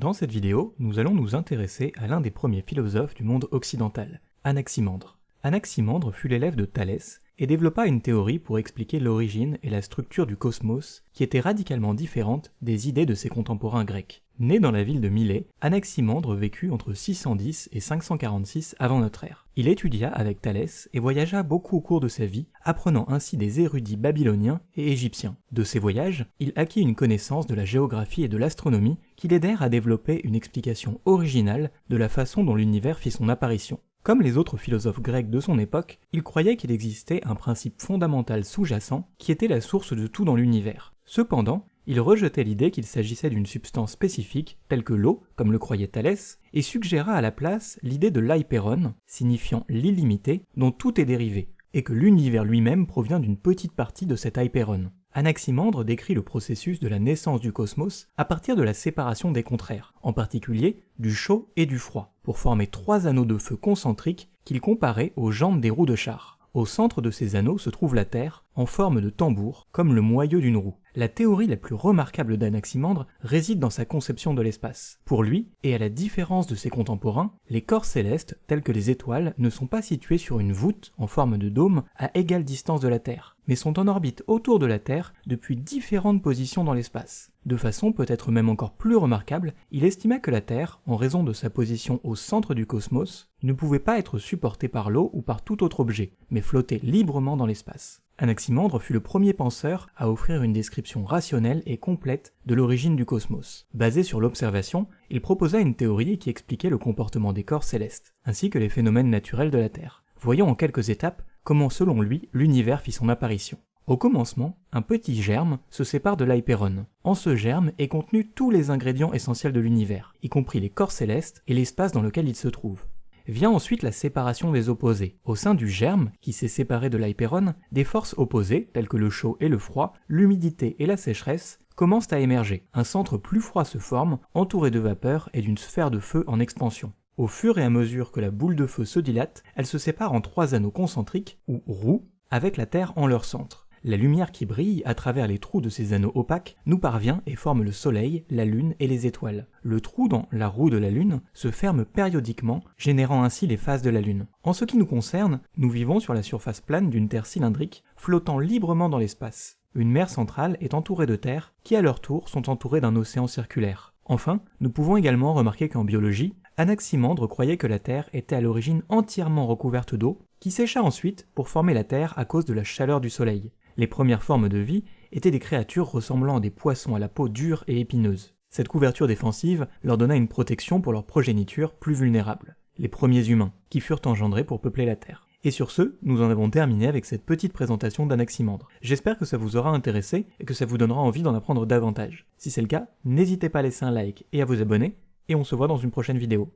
Dans cette vidéo, nous allons nous intéresser à l'un des premiers philosophes du monde occidental, Anaximandre. Anaximandre fut l'élève de Thalès et développa une théorie pour expliquer l'origine et la structure du cosmos qui était radicalement différente des idées de ses contemporains grecs. Né dans la ville de Milet, Anaximandre vécut entre 610 et 546 avant notre ère. Il étudia avec Thalès et voyagea beaucoup au cours de sa vie, apprenant ainsi des érudits babyloniens et égyptiens. De ces voyages, il acquit une connaissance de la géographie et de l'astronomie qui l'aidèrent à développer une explication originale de la façon dont l'univers fit son apparition. Comme les autres philosophes grecs de son époque, il croyait qu'il existait un principe fondamental sous-jacent qui était la source de tout dans l'univers. Cependant, il rejetait l'idée qu'il s'agissait d'une substance spécifique, telle que l'eau, comme le croyait Thalès, et suggéra à la place l'idée de l'hyperon, signifiant l'illimité, dont tout est dérivé, et que l'univers lui-même provient d'une petite partie de cet hyperon. Anaximandre décrit le processus de la naissance du cosmos à partir de la séparation des contraires, en particulier du chaud et du froid, pour former trois anneaux de feu concentriques qu'il comparait aux jambes des roues de char. Au centre de ces anneaux se trouve la Terre, en forme de tambour, comme le moyeu d'une roue. La théorie la plus remarquable d'Anaximandre réside dans sa conception de l'espace. Pour lui, et à la différence de ses contemporains, les corps célestes, tels que les étoiles, ne sont pas situés sur une voûte en forme de dôme à égale distance de la Terre, mais sont en orbite autour de la Terre depuis différentes positions dans l'espace. De façon peut-être même encore plus remarquable, il estima que la Terre, en raison de sa position au centre du cosmos, ne pouvait pas être supportée par l'eau ou par tout autre objet, mais flottait librement dans l'espace. Anaximandre fut le premier penseur à offrir une description rationnelle et complète de l'origine du cosmos. Basé sur l'observation, il proposa une théorie qui expliquait le comportement des corps célestes, ainsi que les phénomènes naturels de la Terre. Voyons en quelques étapes comment selon lui l'univers fit son apparition. Au commencement, un petit germe se sépare de l'hyperon. En ce germe est contenu tous les ingrédients essentiels de l'univers, y compris les corps célestes et l'espace dans lequel ils se trouvent. Vient ensuite la séparation des opposés. Au sein du germe, qui s'est séparé de l'hyperon, des forces opposées, telles que le chaud et le froid, l'humidité et la sécheresse, commencent à émerger. Un centre plus froid se forme, entouré de vapeur et d'une sphère de feu en expansion. Au fur et à mesure que la boule de feu se dilate, elle se sépare en trois anneaux concentriques, ou roues, avec la Terre en leur centre. La lumière qui brille à travers les trous de ces anneaux opaques nous parvient et forme le Soleil, la Lune et les étoiles. Le trou dans la roue de la Lune se ferme périodiquement, générant ainsi les phases de la Lune. En ce qui nous concerne, nous vivons sur la surface plane d'une Terre cylindrique, flottant librement dans l'espace. Une mer centrale est entourée de terres, qui à leur tour sont entourées d'un océan circulaire. Enfin, nous pouvons également remarquer qu'en biologie, Anaximandre croyait que la Terre était à l'origine entièrement recouverte d'eau, qui sécha ensuite pour former la Terre à cause de la chaleur du Soleil. Les premières formes de vie étaient des créatures ressemblant à des poissons à la peau dure et épineuse. Cette couverture défensive leur donna une protection pour leur progéniture plus vulnérable, les premiers humains, qui furent engendrés pour peupler la Terre. Et sur ce, nous en avons terminé avec cette petite présentation d'Anaximandre. J'espère que ça vous aura intéressé et que ça vous donnera envie d'en apprendre davantage. Si c'est le cas, n'hésitez pas à laisser un like et à vous abonner, et on se voit dans une prochaine vidéo.